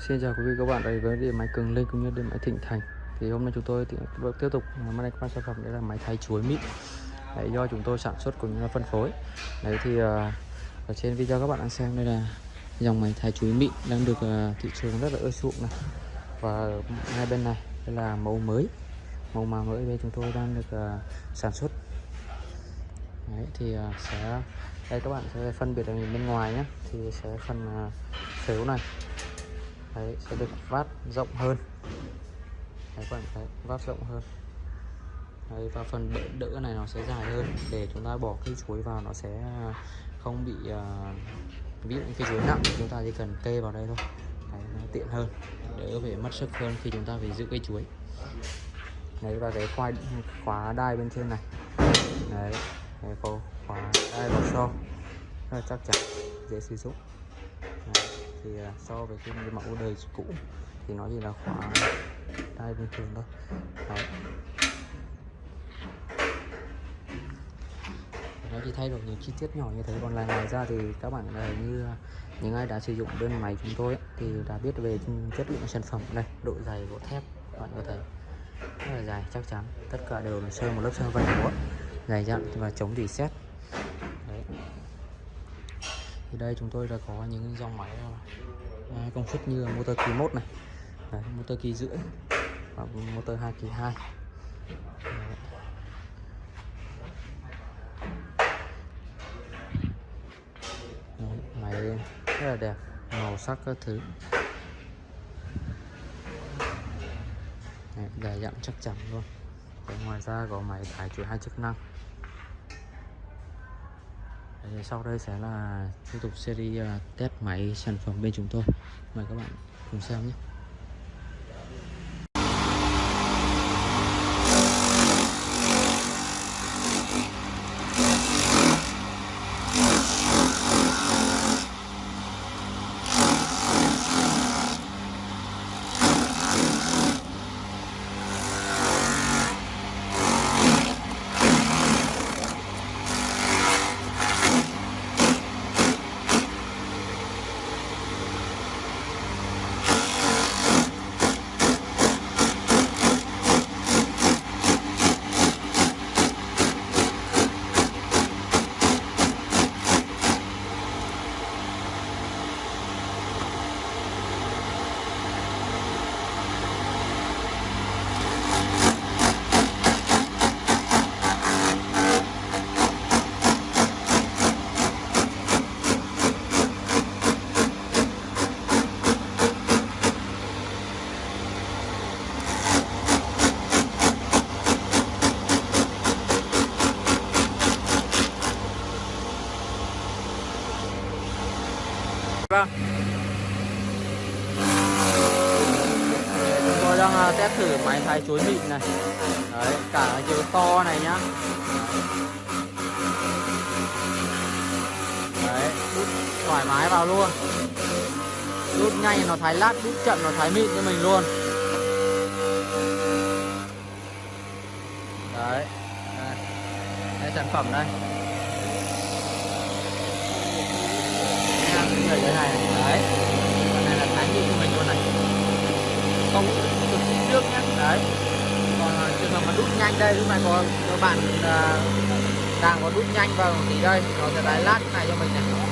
Xin chào quý vị các bạn đây với điện máy Cường Linh cũng như điện máy Thịnh Thành. Thì hôm nay chúng tôi tiếp tục mang đến các sản phẩm đấy là máy thái chuối mịn. Đấy, do chúng tôi sản xuất cũng như là phân phối. Đấy thì uh, ở trên video các bạn đang xem đây là dòng máy thái chuối mịn đang được uh, thị trường rất là ưa chuộng này. Và hai bên này đây là mẫu mới. Mẫu mà mới đây chúng tôi đang được uh, sản xuất. Đấy thì uh, sẽ đây các bạn sẽ phân biệt ở bên ngoài nhé thì sẽ phần uh, phếu này đấy sẽ được vát rộng hơn. Đấy các bạn thấy vát rộng hơn. Đấy, và phần đỡ, đỡ này nó sẽ dài hơn. Để chúng ta bỏ cây chuối vào nó sẽ à, không bị uh, ví dụ cây chuối nặng chúng ta chỉ cần kê vào đây thôi. Đấy, nó tiện hơn đỡ phải mất sức hơn khi chúng ta phải giữ cây chuối. Đấy và cái khoai khóa đai bên trên này. Đấy có khóa đai vào sau, rất là chắc chắn dễ sử dụng thì à, so với cái mẫu đời cũ thì nó chỉ là khóa đai bình thường thôi. Đấy. nó chỉ thay đổi những chi tiết nhỏ như thế còn lại ngoài ra thì các bạn là như à, những ai đã sử dụng bên máy chúng tôi ấy, thì đã biết về chất lượng sản phẩm đây độ dày của thép các bạn có thể rất là dài chắc chắn. Tất cả đều là sơn một lớp sơn vân gỗ dày dặn và chống rỉ sét thì đây chúng tôi đã có những dòng máy à, công suất như motor kỳ 1 này Đấy, motor kỳ rưỡi và motor 2 kỳ 2 Đấy, máy rất là đẹp màu sắc các thứ. Đấy, dài dặn chắc chắn luôn. Đấy, ngoài ra có máy thải chuỗi hai chức năng. Sau đây sẽ là tiếp tục series à, test máy sản phẩm bên chúng tôi. Mời các bạn cùng xem nhé. Ra Chúng tôi đang à, test thử máy thái chuối mịn này. Đấy, cả chiều to này nhá. Đấy, đút thoải mái vào luôn. Đút nhanh nó thái lát, đút chậm nó thái mịn cho mình luôn. Đấy. Đây, đây sản phẩm đây. Người thế này. Đấy. Con này là thái như của mình luôn này. Không cực trước nhé đấy. Còn à, trường hợp mà đút nhanh đây lúc này có các bạn uh, đang có đút nhanh vào thì đây. Nó sẽ lái lát này cho mình này.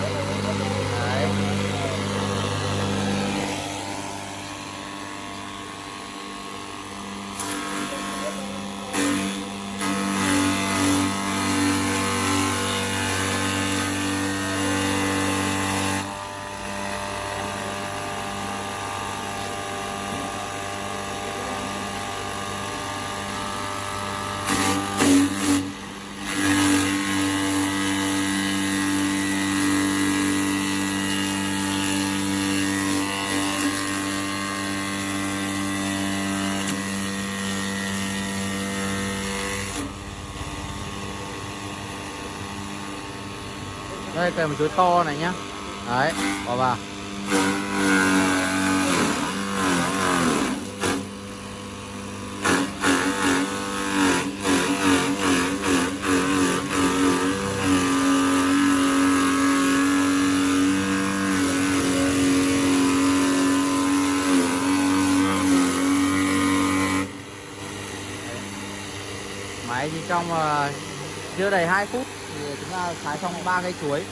đây cây một chuối to này nhá. Đấy bỏ vào. Máy chỉ trong uh, chưa đầy 2 phút thì thái xong ba cây chuối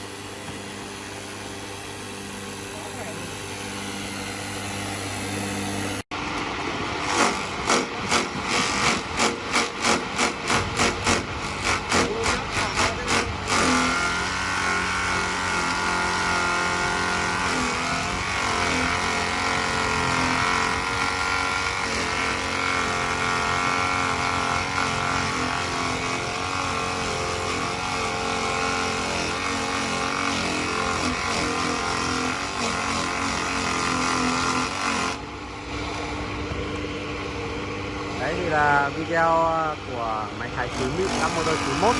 đấy thì là video ờ, của máy thái chuối mịn năm motor 91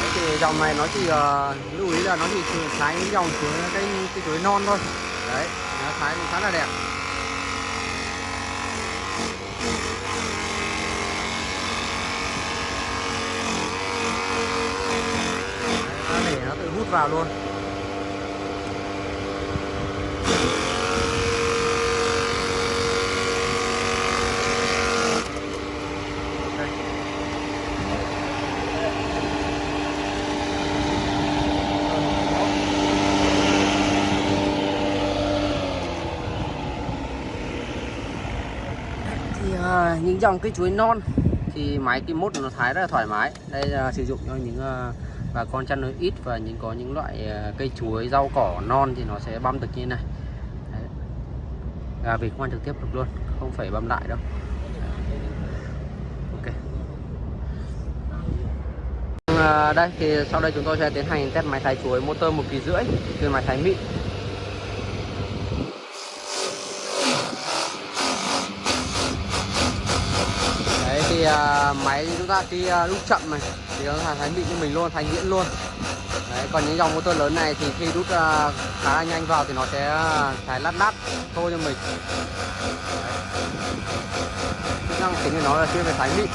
đấy thì dòng này nó chỉ uh, lưu ý là nó chỉ thái những dòng chuối cái cái chuối non thôi. Đấy nó thái cũng khá là đẹp. Đấy, để nó tự hút vào luôn thì uh, những dòng cây chuối non thì máy kim mốt nó thái rất là thoải mái. Đây là sử dụng cho những ờ, bà con chăn nuôi ít và những, có những loại ờ, cây chuối, rau cỏ non thì nó sẽ băm được như thế này. Đấy. gà vịt quan trực tiếp được luôn, không phải băm lại đâu. Ok. Ờ, đây thì sau đây chúng tôi sẽ tiến hành test máy thái chuối motor một kỳ rưỡi từ máy thái mịn đấy thì uh, máy chúng ta khi uh, lúc chậm này. Thì nó thái mịn như mình luôn thành nhuyễn luôn. Đấy còn những dòng motor lớn này thì khi đút uh, khá là nhanh vào thì nó sẽ à, thái lát lát thôi cho mình. Chức năng chính của nó là chuyên về thái mịn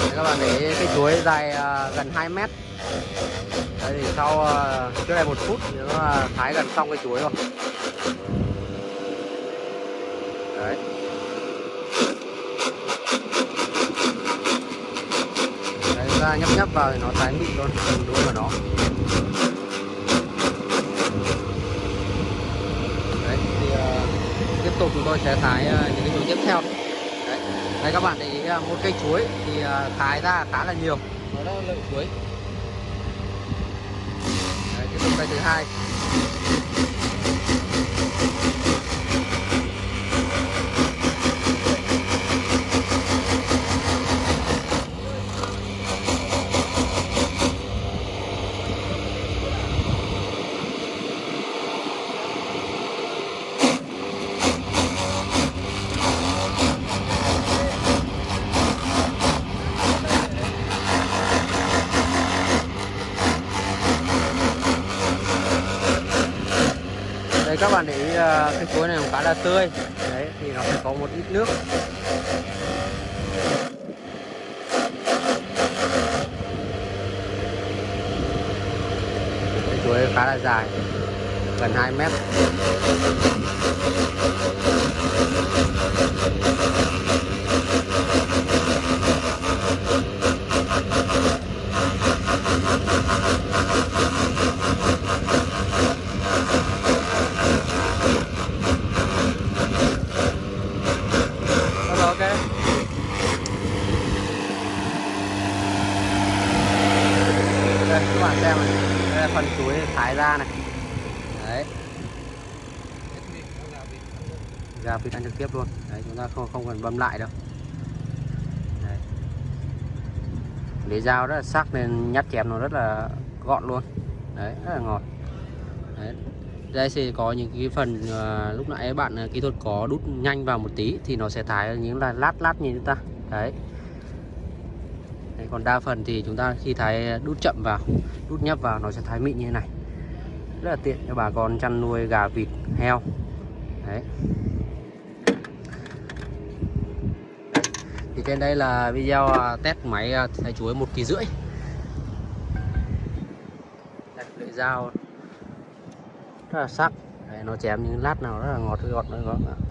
Đấy, các bạn để cái chuối dài à, gần 2 mét. Đấy thì sau à, trước đây một phút thì nó à, thái gần xong cái chuối rồi. Đấy. Đấy ra nhấp nhấp vào thì nó thái mịn luôn từng đuôi vào nó. Đấy thì uh, tiếp tục chúng tôi sẽ thái uh, những cái chuối tiếp theo. Đấy. Đây các bạn để ý một cây chuối thì à, thái ra khá là nhiều nó là lợi chuối Đấy, tiếp tục cây thứ hai các bạn để ý à, cái chuối này cũng khá là tươi. Đấy, thì nó sẽ có một ít nước. Cái chuối khá là dài, gần 2 mét Rồi, ok đây các bạn xem này. Đây là phần chuối thái ra này. Đấy. Gà vịt ăn trực tiếp luôn. Đấy chúng ta không không cần băm lại đâu. Đấy. để dao rất là sắc nên nhát chém nó rất là gọn luôn. Đấy rất là ngọt. Đấy. Đây sẽ có những cái phần uh, lúc nãy bạn uh, kỹ thuật có đút nhanh vào một tí thì nó sẽ thái những là lát lát như chúng ta. Đấy. Đấy, còn đa phần thì chúng ta khi thái đút chậm vào đút nhấp vào nó sẽ thái mịn như thế này. Rất là tiện cho bà con chăn nuôi gà vịt heo. Đấy. Thì trên đây là video à, test máy à, thái chuối một kỳ rưỡi. Đặt lưỡi dao. Rất là sắc. Đấy, nó chém những lát nào rất là ngọt ngọt ngọt, ngọt.